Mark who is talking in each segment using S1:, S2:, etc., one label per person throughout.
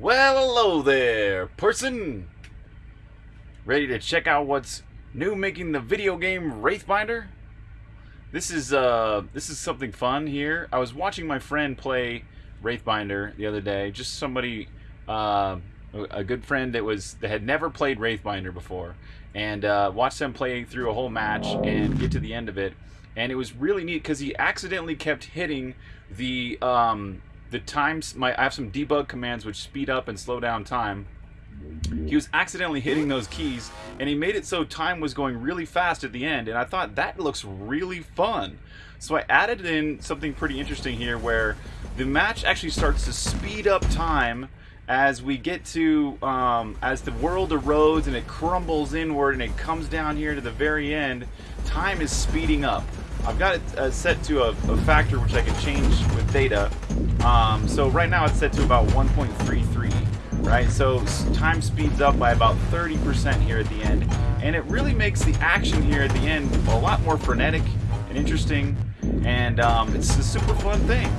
S1: Well, hello there, person. Ready to check out what's new making the video game Wraithbinder? This is uh this is something fun here. I was watching my friend play Wraithbinder the other day. Just somebody uh, a good friend that was that had never played Wraithbinder before and uh, watched them play through a whole match and get to the end of it. And it was really neat because he accidentally kept hitting the um, the times. My I have some debug commands which speed up and slow down time. He was accidentally hitting those keys, and he made it so time was going really fast at the end. And I thought that looks really fun. So I added in something pretty interesting here, where the match actually starts to speed up time as we get to um, as the world erodes and it crumbles inward and it comes down here to the very end time is speeding up I've got it uh, set to a, a, factor which I can change with data um, so right now it's set to about 1.33 right? So time speeds up by about 30% here at the end. And it really makes the action here at the end a lot more frenetic and interesting. And um, it's a super fun thing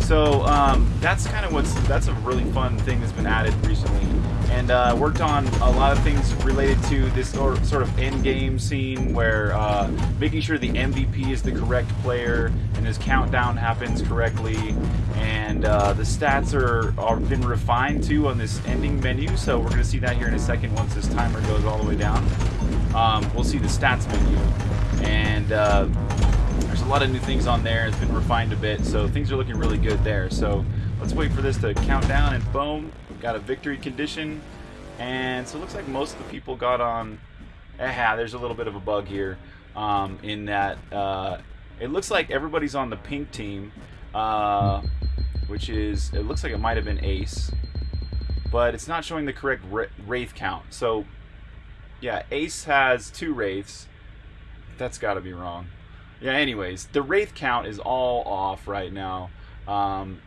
S1: so um, that's kind of what's that's a really fun thing that's been added recently, and uh, worked on a lot of things related to this sort of end game scene where uh, making sure the MVP is the correct player and his countdown happens correctly, and uh, the stats are are been refined too on this ending menu. So we're gonna see that here in a second once this timer goes all the way down. Um, we'll see the stats menu and uh, there's a lot of new things on there. It's been refined a bit, so things are looking really good there. So let's wait for this to count down, and boom, we've got a victory condition. And so it looks like most of the people got on. Aha, there's a little bit of a bug here um, in that uh, it looks like everybody's on the pink team, uh, which is, it looks like it might have been Ace, but it's not showing the correct Wraith count. So, yeah, Ace has two Wraiths. That's got to be wrong. Yeah, anyways, the Wraith count is all off right now. Um,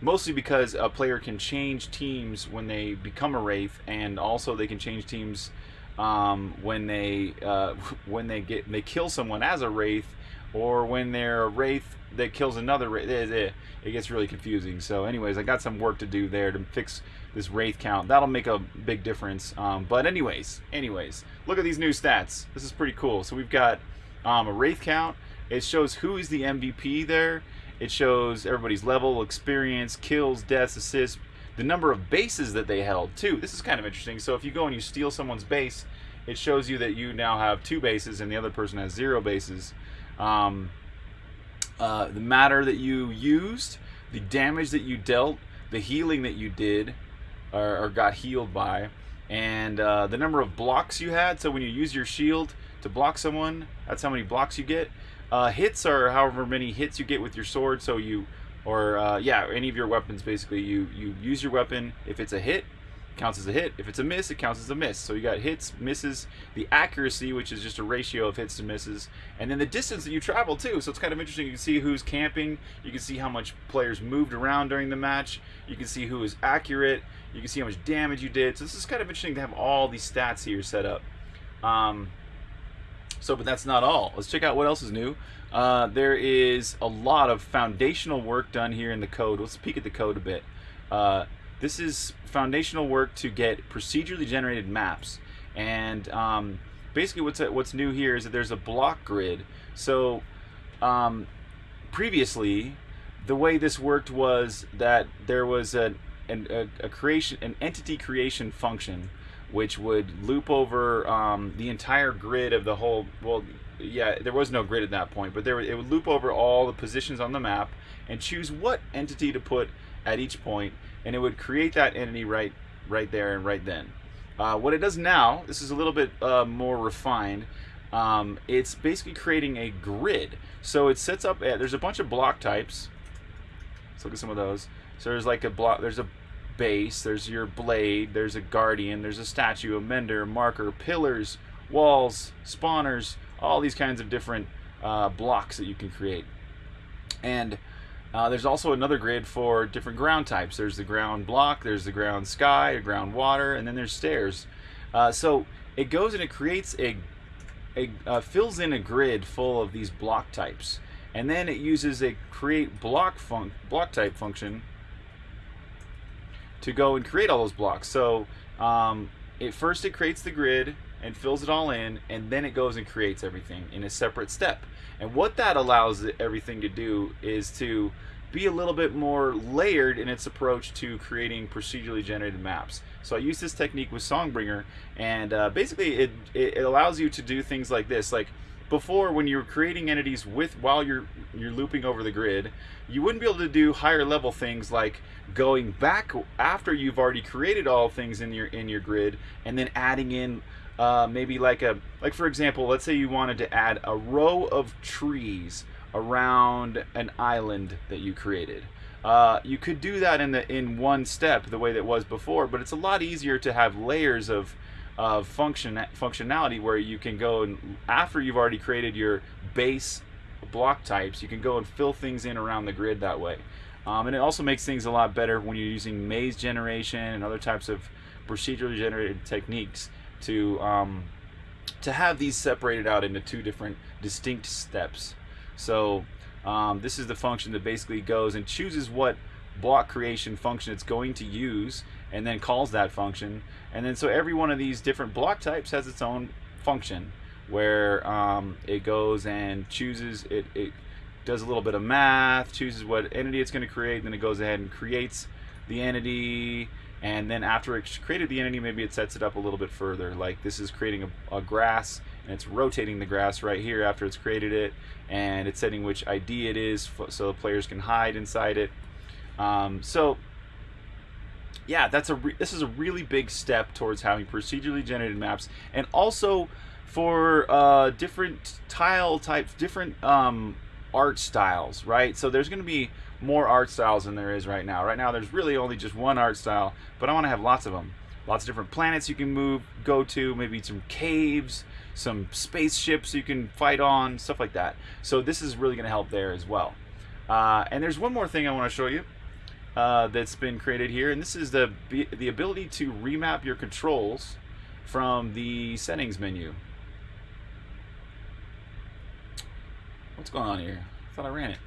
S1: mostly because a player can change teams when they become a Wraith, and also they can change teams um, when they uh, when they get they kill someone as a Wraith, or when they're a Wraith that kills another Wraith. It, it gets really confusing. So, anyways, I got some work to do there to fix this Wraith count. That'll make a big difference. Um, but anyways, anyways, look at these new stats. This is pretty cool. So we've got um, a Wraith count it shows who is the MVP there. It shows everybody's level, experience, kills, deaths, assists, the number of bases that they held too. This is kind of interesting. So if you go and you steal someone's base, it shows you that you now have two bases and the other person has zero bases. Um, uh, the matter that you used, the damage that you dealt, the healing that you did or, or got healed by, and uh, the number of blocks you had. So when you use your shield to block someone, that's how many blocks you get. Uh, hits are however many hits you get with your sword. So you, or uh, yeah, any of your weapons basically. You you use your weapon. If it's a hit, counts as a hit. If it's a miss, it counts as a miss. So you got hits, misses, the accuracy, which is just a ratio of hits to misses, and then the distance that you travel too. So it's kind of interesting. You can see who's camping. You can see how much players moved around during the match. You can see who is accurate. You can see how much damage you did. So this is kind of interesting to have all these stats here set up. Um, so, but that's not all. Let's check out what else is new. Uh, there is a lot of foundational work done here in the code. Let's peek at the code a bit. Uh, this is foundational work to get procedurally generated maps. And um, basically what's, what's new here is that there's a block grid. So um, previously, the way this worked was that there was a, a, a creation, an entity creation function which would loop over um, the entire grid of the whole. Well, yeah, there was no grid at that point, but there it would loop over all the positions on the map and choose what entity to put at each point, and it would create that entity right, right there and right then. Uh, what it does now, this is a little bit uh, more refined. Um, it's basically creating a grid. So it sets up. there's a bunch of block types. Let's look at some of those. So there's like a block. There's a base, there's your blade, there's a guardian, there's a statue, a mender, a marker, pillars, walls, spawners, all these kinds of different uh, blocks that you can create. And uh, there's also another grid for different ground types. There's the ground block, there's the ground sky, a ground water, and then there's stairs. Uh, so it goes and it creates a, a uh, fills in a grid full of these block types, and then it uses a create block func block type function to go and create all those blocks. So um, it first it creates the grid and fills it all in, and then it goes and creates everything in a separate step. And what that allows everything to do is to be a little bit more layered in its approach to creating procedurally generated maps. So I use this technique with Songbringer, and uh, basically it, it allows you to do things like this. Like before, when you're creating entities with while you're you're looping over the grid, you wouldn't be able to do higher level things like going back after you've already created all things in your in your grid, and then adding in uh, maybe like a like for example, let's say you wanted to add a row of trees around an island that you created. Uh, you could do that in the in one step the way that was before, but it's a lot easier to have layers of of function functionality where you can go and after you've already created your base block types, you can go and fill things in around the grid that way. Um, and it also makes things a lot better when you're using maze generation and other types of procedurally generated techniques to um, to have these separated out into two different distinct steps. So um, this is the function that basically goes and chooses what block creation function it's going to use and then calls that function. And then so every one of these different block types has its own function where um, it goes and chooses, it, it does a little bit of math, chooses what entity it's going to create, then it goes ahead and creates the entity, and then after it's created the entity, maybe it sets it up a little bit further. Like this is creating a, a grass, and it's rotating the grass right here after it's created it, and it's setting which ID it is so the players can hide inside it. Um, so yeah, that's a this is a really big step towards having procedurally generated maps, and also for uh, different tile types, different um, art styles, right? So there's going to be more art styles than there is right now. Right now there's really only just one art style, but I want to have lots of them. Lots of different planets you can move, go to, maybe some caves, some spaceships you can fight on, stuff like that. So this is really going to help there as well. Uh, and there's one more thing I want to show you uh, that's been created here, and this is the, the ability to remap your controls from the settings menu. What's going on here? I thought I ran it.